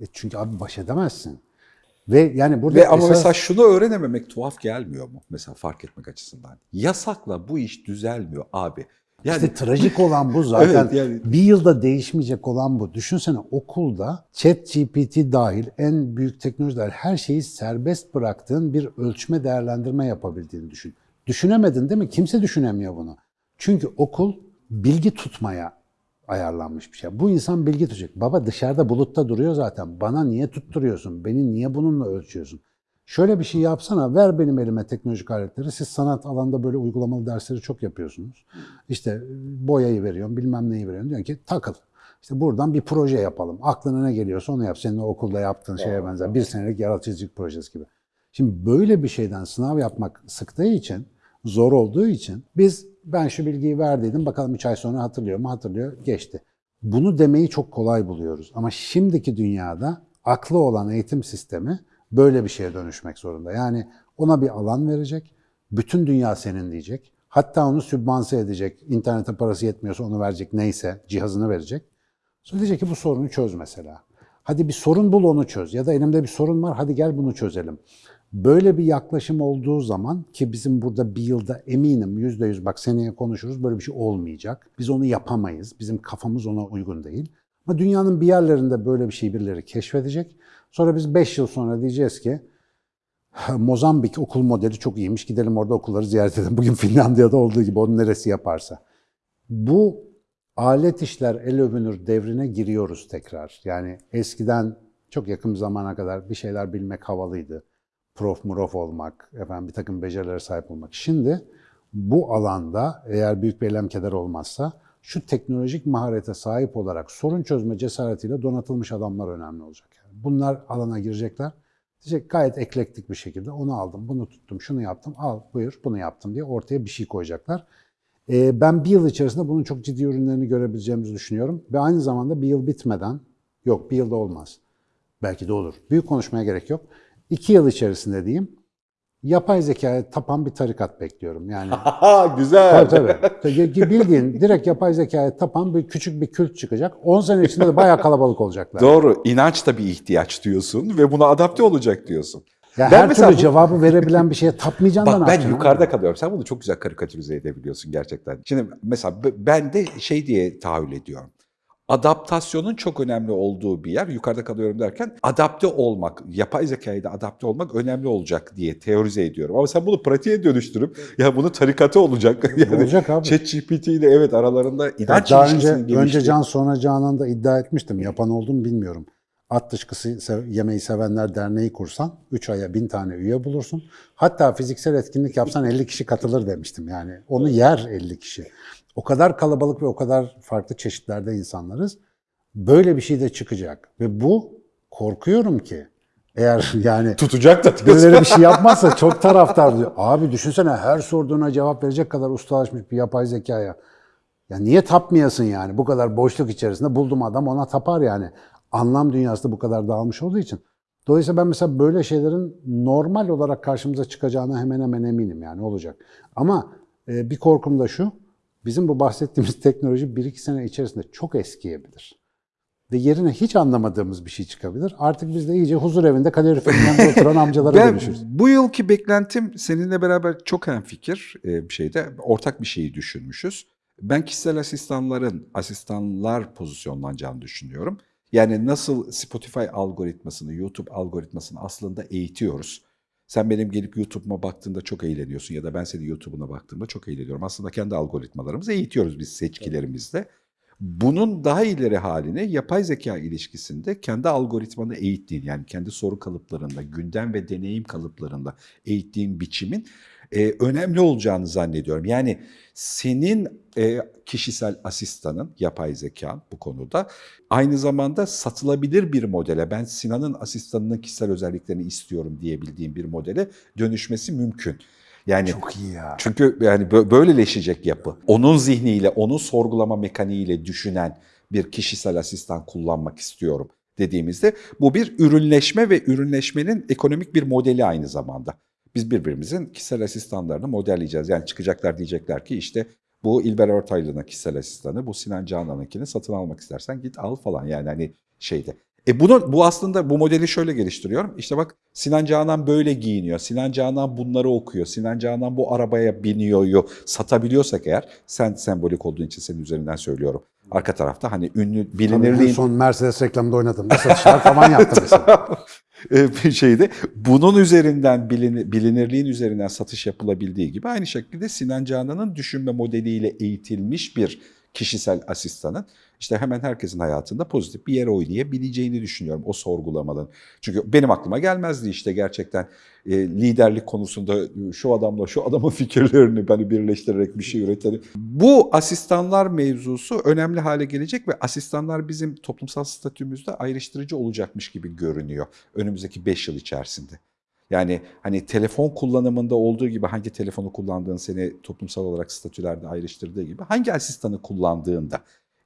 E çünkü abi baş edemezsin. Ve yani burada Ve ama esas- mesela şunu öğrenememek tuhaf gelmiyor mu? Mesela fark etmek açısından. Yasakla bu iş düzelmiyor abi. Yani İşte trajik olan bu zaten. Evet, yani- Bir yılda değişmeyecek olan bu. Düşünsene okulda chat GPT dahil en büyük teknolojiler her şeyi serbest bıraktığın bir ölçme değerlendirme yapabildiğini düşün. Düşünemedin değil mi? Kimse düşünemiyor bunu. Çünkü okul bilgi tutmaya ayarlanmış bir şey. Bu insan bilgi tutacak. Baba dışarıda bulutta duruyor zaten. Bana niye tutturuyorsun? Beni niye bununla ölçüyorsun? Şöyle bir şey yapsana, ver benim elime teknolojik aletleri. Siz sanat alanında böyle uygulamalı dersleri çok yapıyorsunuz. İşte e, boyayı veriyorum, bilmem neyi veriyorum. Diyorsun ki takıl. İşte buradan bir proje yapalım. Aklına ne geliyorsa onu yap. Senin okulda yaptığın şeye benzer. Bir senelik yaratıcılık projesi gibi. Şimdi böyle bir şeyden sınav yapmak sıktığı için, zor olduğu için biz ben şu bilgiyi verdiydim bakalım 3 ay sonra hatırlıyor mu? Hatırlıyor, geçti. Bunu demeyi çok kolay buluyoruz. Ama şimdiki dünyada aklı olan eğitim sistemi böyle bir şeye dönüşmek zorunda. Yani ona bir alan verecek, bütün dünya senin diyecek. Hatta onu sübvanse edecek, internete parası yetmiyorsa onu verecek neyse, cihazını verecek. Sonra diyecek ki bu sorunu çöz mesela. Hadi bir sorun bul onu çöz. Ya da elimde bir sorun var hadi gel bunu çözelim. Böyle bir yaklaşım olduğu zaman ki bizim burada bir yılda eminim yüzde yüz bak seneye konuşuruz böyle bir şey olmayacak. Biz onu yapamayız. Bizim kafamız ona uygun değil. Ama dünyanın bir yerlerinde böyle bir şey birileri keşfedecek. Sonra biz 5 yıl sonra diyeceğiz ki Mozambik okul modeli çok iyiymiş. Gidelim orada okulları ziyaret edelim. Bugün Finlandiya'da olduğu gibi onun neresi yaparsa. Bu alet işler el övünür devrine giriyoruz tekrar. Yani eskiden çok yakın zamana kadar bir şeyler bilmek havalıydı. Prof murof olmak, efendim bir takım becerilere sahip olmak. Şimdi bu alanda eğer büyük bir eylem keder olmazsa şu teknolojik maharete sahip olarak sorun çözme cesaretiyle donatılmış adamlar önemli olacak. Bunlar alana girecekler. Diyecek gayet eklektik bir şekilde onu aldım, bunu tuttum, şunu yaptım, al buyur bunu yaptım diye ortaya bir şey koyacaklar. Ee, ben bir yıl içerisinde bunun çok ciddi ürünlerini görebileceğimizi düşünüyorum. Ve aynı zamanda bir yıl bitmeden, yok bir yılda olmaz. Belki de olur. Büyük konuşmaya gerek yok. İki yıl içerisinde diyeyim, yapay zekaya tapan bir tarikat bekliyorum. Yani Güzel. tabii tabii. Bildiğin direkt yapay zekaya tapan bir küçük bir kült çıkacak. 10 sene içinde de bayağı kalabalık olacaklar. Doğru. İnanç da bir ihtiyaç diyorsun ve buna adapte olacak diyorsun. Ya Ben her türlü bu- cevabı verebilen bir şeye tapmayacaksın Bak ben yukarıda kalıyorum. Sen bunu çok güzel karikatürize edebiliyorsun gerçekten. Şimdi mesela ben de şey diye tahayyül ediyorum. Adaptasyonun çok önemli olduğu bir yer. Yukarıda kalıyorum derken adapte olmak, yapay zekaya da adapte olmak önemli olacak diye teorize ediyorum. Ama sen bunu pratiğe dönüştürüp ya bunu tarikatı olacak. Yani Olacak abi. ChatGPT ile evet aralarında Ya inanç daha önce, ilişkisinin önce Can sonra Canan'da iddia etmiştim. Yapan oldum bilmiyorum. At dışkısı yemeği sevenler derneği kursan 3 aya 1000 tane üye bulursun. Hatta fiziksel etkinlik yapsan 50 kişi katılır demiştim. Yani onu yer 50 kişi. O kadar kalabalık ve o kadar farklı çeşitlerde insanlarız. Böyle bir şey de çıkacak. Ve bu korkuyorum ki eğer yani tutacak da birileri bir şey yapmazsa çok taraftar diyor. Abi düşünsene her sorduğuna cevap verecek kadar ustalaşmış bir yapay zekaya. Ya niye tapmayasın yani? Bu kadar boşluk içerisinde buldum adam ona tapar yani. Anlam dünyası da bu kadar dağılmış olduğu için. Dolayısıyla ben mesela böyle şeylerin normal olarak karşımıza çıkacağına hemen hemen eminim yani olacak. Ama e, bir korkum da şu. Bizim bu bahsettiğimiz teknoloji 1-2 sene içerisinde çok eskiyebilir. Ve yerine hiç anlamadığımız bir şey çıkabilir. Artık biz de iyice huzur evinde kaloriferin yanında oturan amcalara Ben dönüşürüz. bu yılki beklentim seninle beraber çok hemfikir e, bir şeyde. Ortak bir şeyi düşünmüşüz. Ben kişisel asistanların asistanlar pozisyonlanacağını düşünüyorum. Yani nasıl Spotify algoritmasını, YouTube algoritmasını aslında eğitiyoruz. Sen benim gelip YouTube'uma baktığında çok eğleniyorsun ya da ben senin YouTube'una baktığımda çok eğleniyorum. Aslında kendi algoritmalarımızı eğitiyoruz biz seçkilerimizle. Bunun daha ileri halini yapay zeka ilişkisinde kendi algoritmanı eğittiğin yani kendi soru kalıplarında, gündem ve deneyim kalıplarında eğittiğin biçimin e, önemli olacağını zannediyorum. Yani senin e, kişisel asistanın, yapay zeka bu konuda aynı zamanda satılabilir bir modele, ben Sinan'ın asistanının kişisel özelliklerini istiyorum diyebildiğim bir modele dönüşmesi mümkün. Yani Çok iyi ya. çünkü yani bö- böyleleşecek yapı. Onun zihniyle, onun sorgulama mekaniğiyle düşünen bir kişisel asistan kullanmak istiyorum dediğimizde bu bir ürünleşme ve ürünleşmenin ekonomik bir modeli aynı zamanda. Biz birbirimizin kişisel asistanlarını modelleyeceğiz. Yani çıkacaklar diyecekler ki işte bu İlber Ortaylı'nın kişisel asistanı, bu Sinan Canan'ınkini satın almak istersen git al falan yani hani şeyde. E bunu, bu aslında bu modeli şöyle geliştiriyorum. İşte bak Sinan Canan böyle giyiniyor. Sinan Canan bunları okuyor. Sinan Canan bu arabaya biniyor. Satabiliyorsak eğer sen sembolik olduğun için senin üzerinden söylüyorum. Arka tarafta hani ünlü Tabii bilinirliğin son Mercedes reklamında oynadım. Satışlar falan yaptım mesela. e, bir şeyde bunun üzerinden bilin- bilinirliğin üzerinden satış yapılabildiği gibi aynı şekilde Sinan Canan'ın düşünme modeliyle eğitilmiş bir kişisel asistanın işte hemen herkesin hayatında pozitif bir yer oynayabileceğini düşünüyorum o sorgulamaların. Çünkü benim aklıma gelmezdi işte gerçekten e, liderlik konusunda e, şu adamla şu adamın fikirlerini beni birleştirerek bir şey üretelim. Bu asistanlar mevzusu önemli hale gelecek ve asistanlar bizim toplumsal statümüzde ayrıştırıcı olacakmış gibi görünüyor önümüzdeki 5 yıl içerisinde. Yani hani telefon kullanımında olduğu gibi hangi telefonu kullandığın seni toplumsal olarak statülerde ayrıştırdığı gibi hangi asistanı kullandığında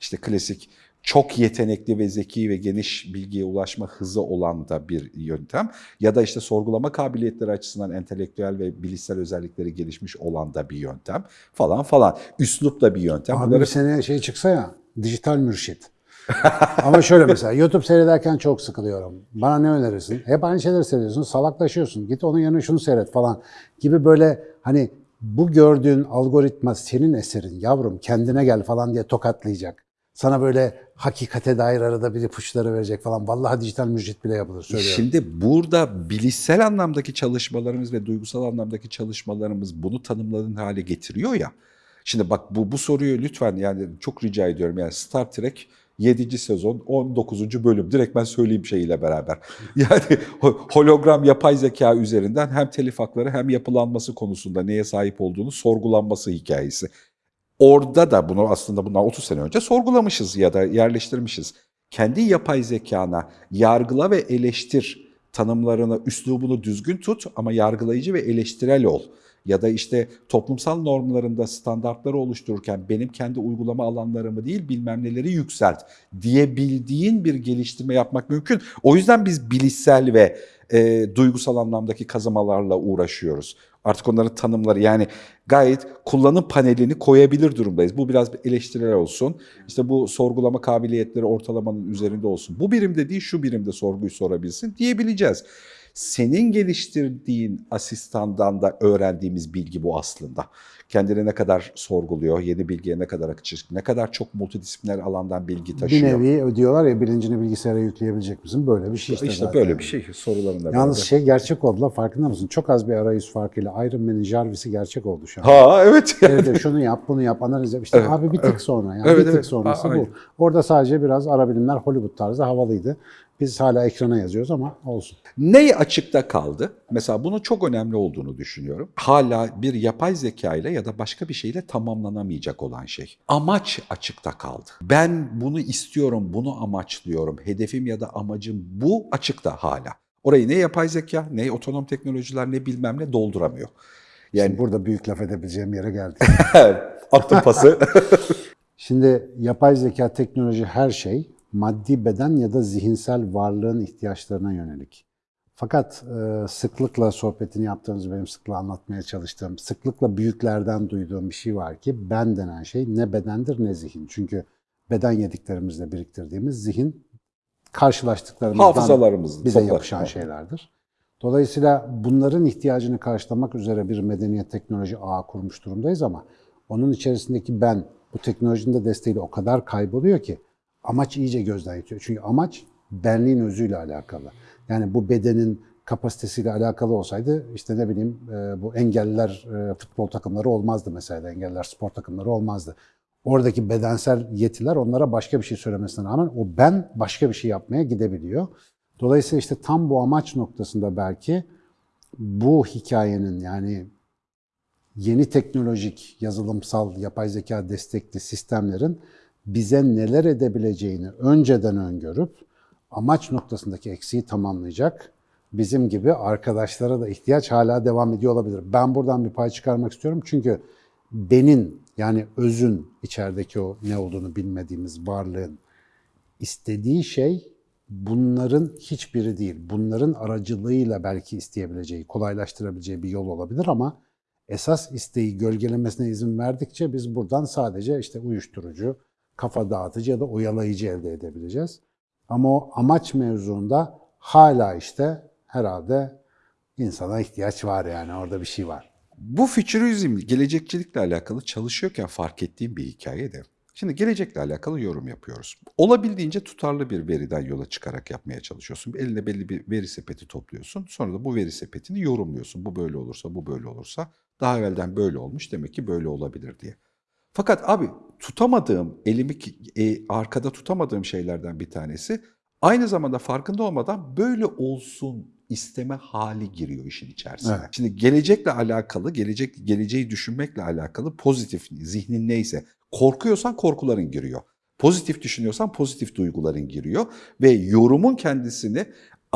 işte klasik çok yetenekli ve zeki ve geniş bilgiye ulaşma hızı olan da bir yöntem ya da işte sorgulama kabiliyetleri açısından entelektüel ve bilişsel özellikleri gelişmiş olan da bir yöntem falan falan. Üslup da bir yöntem. Abi Bunları bir sene şey çıksa ya, dijital mürşit. Ama şöyle mesela YouTube seyrederken çok sıkılıyorum. Bana ne önerirsin? Hep aynı şeyleri seyrediyorsun, salaklaşıyorsun. Git onun yerine şunu seyret falan gibi böyle hani bu gördüğün algoritma senin eserin yavrum kendine gel falan diye tokatlayacak. Sana böyle hakikate dair arada bir ipuçları verecek falan. Vallahi dijital mürşit bile yapılır söylüyorum. Şimdi burada bilişsel anlamdaki çalışmalarımız ve duygusal anlamdaki çalışmalarımız bunu tanımladığın hale getiriyor ya. Şimdi bak bu bu soruyu lütfen yani çok rica ediyorum yani Star Trek 7. sezon 19. bölüm direkt ben söyleyeyim şeyiyle beraber. Yani ho- hologram yapay zeka üzerinden hem telif hakları hem yapılanması konusunda neye sahip olduğunu sorgulanması hikayesi. Orada da bunu aslında bundan 30 sene önce sorgulamışız ya da yerleştirmişiz. Kendi yapay zekana yargıla ve eleştir tanımlarını, üslubunu düzgün tut ama yargılayıcı ve eleştirel ol. Ya da işte toplumsal normlarında standartları oluştururken benim kendi uygulama alanlarımı değil bilmem neleri yükselt diyebildiğin bir geliştirme yapmak mümkün. O yüzden biz bilişsel ve e, duygusal anlamdaki kazamalarla uğraşıyoruz. Artık onların tanımları yani gayet kullanım panelini koyabilir durumdayız. Bu biraz eleştirel olsun. İşte bu sorgulama kabiliyetleri ortalamanın üzerinde olsun. Bu birimde değil şu birimde sorguyu sorabilsin diyebileceğiz. Senin geliştirdiğin asistandan da öğrendiğimiz bilgi bu aslında. Kendini ne kadar sorguluyor, yeni bilgiye ne kadar açık, ne kadar çok multidisipliner alandan bilgi bir taşıyor. nevi diyorlar ya bilincini bilgisayara yükleyebilecek misin? Böyle bir şey işte, işte zaten. böyle bir şey sorularında. Yalnız beraber. şey gerçek oldular farkında mısın? Çok az bir arayüz farkıyla Iron Man'in Jarvis'i gerçek oldu şu an. Ha evet. Evet, evet, şunu yap, bunu yap, analiz yap. İşte Evet, abi bir tık sonra yani Evet, bir tık evet. sonrası A- bu. aynen. Orada sadece biraz ara bilimler Hollywood tarzı havalıydı. Biz hala ekrana yazıyoruz ama olsun. Ney açıkta kaldı? Mesela bunun çok önemli olduğunu düşünüyorum. Hala bir yapay zeka ile ya da başka bir şeyle tamamlanamayacak olan şey. Amaç açıkta kaldı. Ben bunu istiyorum, bunu amaçlıyorum. Hedefim ya da amacım bu açıkta hala. Orayı ne yapay zeka, ne otonom teknolojiler, ne bilmem ne dolduramıyor. Yani Yani burada büyük laf edebileceğim yere geldik. attım pası. Şimdi yapay zeka, teknoloji her şey maddi beden ya da zihinsel varlığın ihtiyaçlarına yönelik. Fakat e, sıklıkla sohbetini yaptığımız, benim sıklıkla anlatmaya çalıştığım, sıklıkla büyüklerden duyduğum bir şey var ki ben denen şey ne bedendir ne zihin. Çünkü beden yediklerimizle biriktirdiğimiz zihin karşılaştıklarımızdan bize toplar. yapışan şeylerdir. Dolayısıyla bunların ihtiyacını karşılamak üzere bir medeniyet teknoloji ağı kurmuş durumdayız ama onun içerisindeki ben bu teknolojinin de desteğiyle o kadar kayboluyor ki amaç iyice gözden yitiyor. Çünkü amaç benliğin özüyle alakalı. Yani bu bedenin kapasitesiyle alakalı olsaydı işte ne bileyim e, bu engelliler e, futbol takımları olmazdı mesela. Engelliler spor takımları olmazdı. Oradaki bedensel yetiler onlara başka bir şey söylemesine rağmen o ben başka bir şey yapmaya gidebiliyor. Dolayısıyla işte tam bu amaç noktasında belki bu hikayenin yani yeni teknolojik, yazılımsal, yapay zeka destekli sistemlerin bize neler edebileceğini önceden öngörüp amaç noktasındaki eksiği tamamlayacak bizim gibi arkadaşlara da ihtiyaç hala devam ediyor olabilir. Ben buradan bir pay çıkarmak istiyorum çünkü benin yani özün içerideki o ne olduğunu bilmediğimiz varlığın istediği şey bunların hiçbiri değil. Bunların aracılığıyla belki isteyebileceği, kolaylaştırabileceği bir yol olabilir ama esas isteği gölgelemesine izin verdikçe biz buradan sadece işte uyuşturucu, kafa dağıtıcı ya da oyalayıcı elde edebileceğiz. Ama o amaç mevzuunda hala işte herhalde insana ihtiyaç var yani orada bir şey var. Bu fütürizm, gelecekçilikle alakalı çalışıyorken fark ettiğim bir hikaye de. Şimdi gelecekle alakalı yorum yapıyoruz. Olabildiğince tutarlı bir veriden yola çıkarak yapmaya çalışıyorsun. Eline belli bir veri sepeti topluyorsun. Sonra da bu veri sepetini yorumluyorsun. Bu böyle olursa, bu böyle olursa. Daha evvelden böyle olmuş demek ki böyle olabilir diye. Fakat abi tutamadığım, elimi e, arkada tutamadığım şeylerden bir tanesi aynı zamanda farkında olmadan böyle olsun isteme hali giriyor işin içerisine. Evet. Şimdi gelecekle alakalı, gelecek geleceği düşünmekle alakalı pozitif zihnin neyse korkuyorsan korkuların giriyor. Pozitif düşünüyorsan pozitif duyguların giriyor ve yorumun kendisini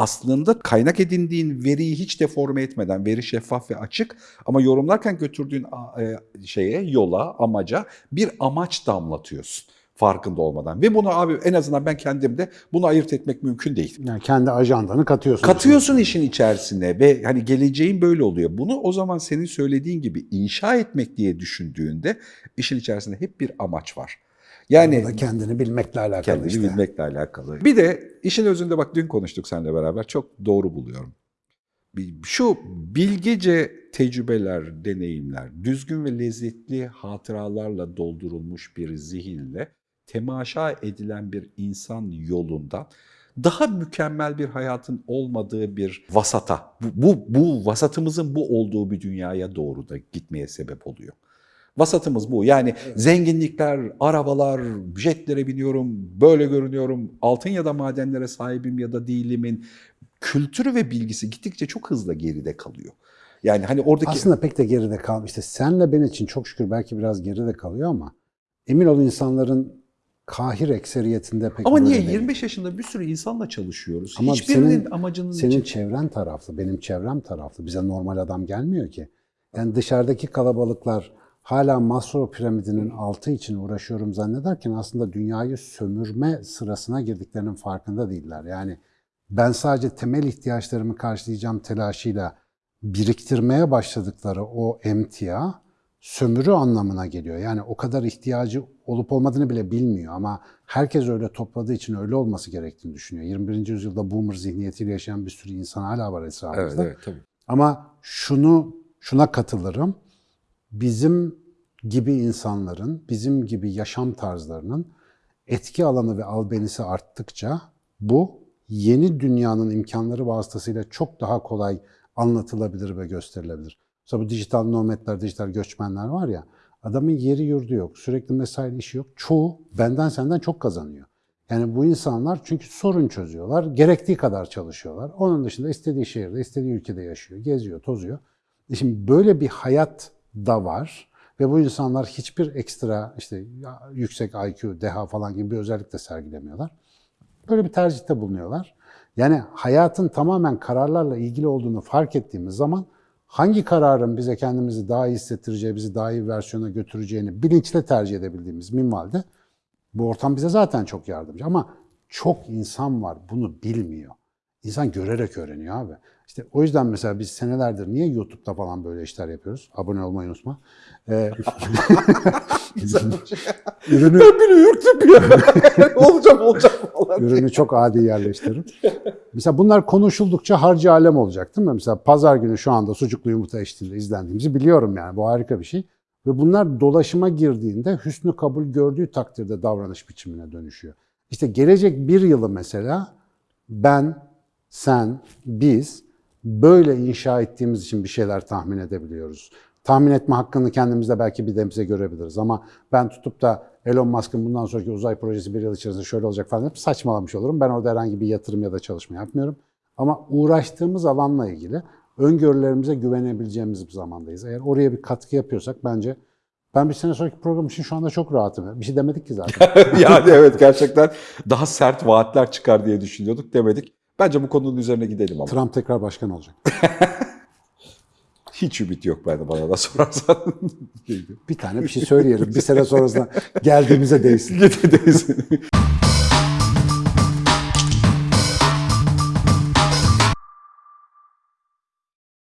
aslında kaynak edindiğin veriyi hiç deforme etmeden, veri şeffaf ve açık ama yorumlarken götürdüğün e, şeye, yola, amaca bir amaç damlatıyorsun farkında olmadan. Ve bunu abi en azından ben kendimde bunu ayırt etmek mümkün değil. Yani kendi ajandanı katıyorsun. Katıyorsun işin içerisine ve hani geleceğin böyle oluyor. Bunu o zaman senin söylediğin gibi inşa etmek diye düşündüğünde işin içerisinde hep bir amaç var. Yani Bu da kendini bilmekle alakalı kendini işte. bilmekle alakalı. Bir de işin özünde bak dün konuştuk seninle beraber çok doğru buluyorum. Şu bilgece tecrübeler, deneyimler, düzgün ve lezzetli hatıralarla doldurulmuş bir zihinle temaşa edilen bir insan yolundan daha mükemmel bir hayatın olmadığı bir vasata, bu, bu, bu vasatımızın bu olduğu bir dünyaya doğru da gitmeye sebep oluyor. Vasatımız bu. Yani zenginlikler, arabalar, jetlere biniyorum, böyle görünüyorum, altın ya da madenlere sahibim ya da değilimin kültürü ve bilgisi gittikçe çok hızla geride kalıyor. Yani hani oradaki Aslında pek de geride kalmış. İşte senle ben için çok şükür belki biraz geride kalıyor ama emin ol insanların kahir ekseriyetinde pek ama niye değil. 25 yaşında bir sürü insanla çalışıyoruz. Ama Hiçbirinin senin- amacının Senin için çevren taraflı, benim çevrem taraflı. Bize normal adam gelmiyor ki. Yani dışarıdaki kalabalıklar hala Maslow piramidinin altı için uğraşıyorum zannederken aslında dünyayı sömürme sırasına girdiklerinin farkında değiller. Yani ben sadece temel ihtiyaçlarımı karşılayacağım telaşıyla biriktirmeye başladıkları o emtia sömürü anlamına geliyor. Yani o kadar ihtiyacı olup olmadığını bile bilmiyor ama herkes öyle topladığı için öyle olması gerektiğini düşünüyor. 21. yüzyılda boomer zihniyetiyle yaşayan bir sürü insan hala var Evet, etrafımızda. evet tabii. Ama şunu şuna katılırım. Bizim gibi insanların, bizim gibi yaşam tarzlarının etki alanı ve albenisi arttıkça bu yeni dünyanın imkanları vasıtasıyla çok daha kolay anlatılabilir ve gösterilebilir. Mesela bu dijital nomadlar, dijital göçmenler var ya, adamın yeri yurdu yok, sürekli mesai işi yok. Çoğu benden senden çok kazanıyor. Yani bu insanlar çünkü sorun çözüyorlar, gerektiği kadar çalışıyorlar. Onun dışında istediği şehirde, istediği ülkede yaşıyor, geziyor, tozuyor. Şimdi böyle bir hayat da var ve bu insanlar hiçbir ekstra işte yüksek IQ, deha falan gibi bir özellik de sergilemiyorlar. Böyle bir tercihte bulunuyorlar. Yani hayatın tamamen kararlarla ilgili olduğunu fark ettiğimiz zaman hangi kararın bize kendimizi daha iyi hissettireceği, bizi daha iyi versiyona götüreceğini bilinçle tercih edebildiğimiz minvalde bu ortam bize zaten çok yardımcı. Ama çok insan var bunu bilmiyor. İnsan görerek öğreniyor abi. İşte o yüzden mesela biz senelerdir niye YouTube'da falan böyle işler yapıyoruz? Abone olmayı unutma. Ee, ürünü, Ben bile ürktüm ya. olacak olacak falan. ürünü çok adi yerleştiririm. Mesela bunlar konuşuldukça harcı alem olacak değil mi? Mesela pazar günü şu anda sucuklu yumurta eşliğinde izlendiğimizi biliyorum yani. Bu harika bir şey. Ve bunlar dolaşıma girdiğinde hüsnü kabul gördüğü takdirde davranış biçimine dönüşüyor. İşte gelecek bir yılı mesela ben, sen, biz böyle inşa ettiğimiz için bir şeyler tahmin edebiliyoruz. Tahmin etme hakkını kendimizde belki bir nebze görebiliriz ama ben tutup da Elon Musk'ın bundan sonraki uzay projesi bir yıl içerisinde şöyle olacak falan hep saçmalamış olurum. Ben orada herhangi bir yatırım ya da çalışma yapmıyorum. Ama uğraştığımız alanla ilgili öngörülerimize güvenebileceğimiz bir zamandayız. Eğer oraya bir katkı yapıyorsak bence ben bir sene sonraki program için şu anda çok rahatım. Bir şey demedik ki zaten. yani evet gerçekten daha sert vaatler çıkar diye düşünüyorduk demedik. Bence bu konunun üzerine gidelim ama. Trump tekrar başkan olacak. Hiç ümit yok bende bana da sorarsan. Bir tane bir şey söyleyelim. Bir sene sonrasında geldiğimize değsin. Gidelim.